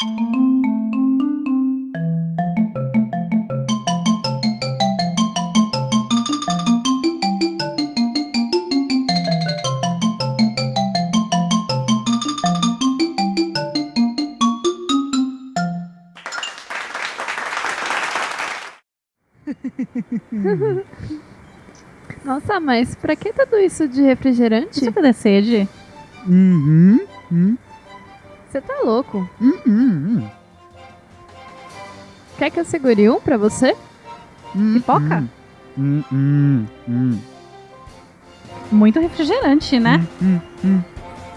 Nossa, mas pra que tudo isso de refrigerante? Isso vai dar sede? Uhum. Hum, Você tá louco. hum, hum, Quer que eu segure um pra você? hum, Pipoca? Hum, hum, hum, Muito refrigerante, né? hum, hum.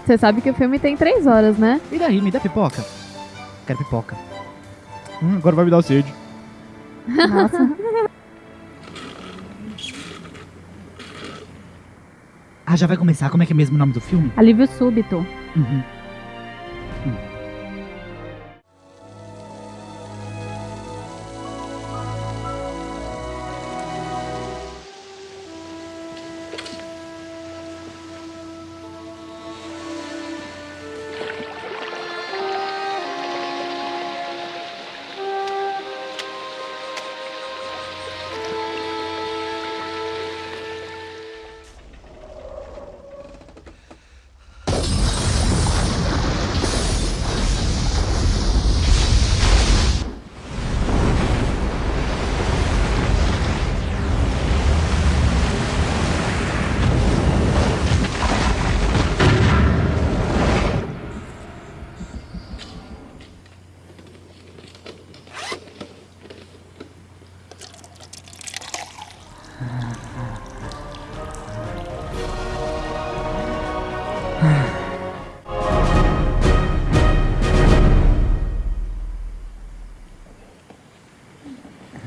Você sabe que o filme tem três horas, né? E daí, me dá pipoca? Quero pipoca. Hum, agora vai me dar sede. Nossa. Ah, já vai começar? Como é que é mesmo o nome do filme? Alívio súbito. Uhum.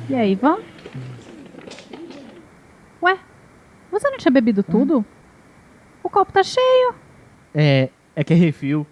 E aí, Ivan? Ué, você não tinha bebido tudo? O copo tá cheio. É, é que é refil.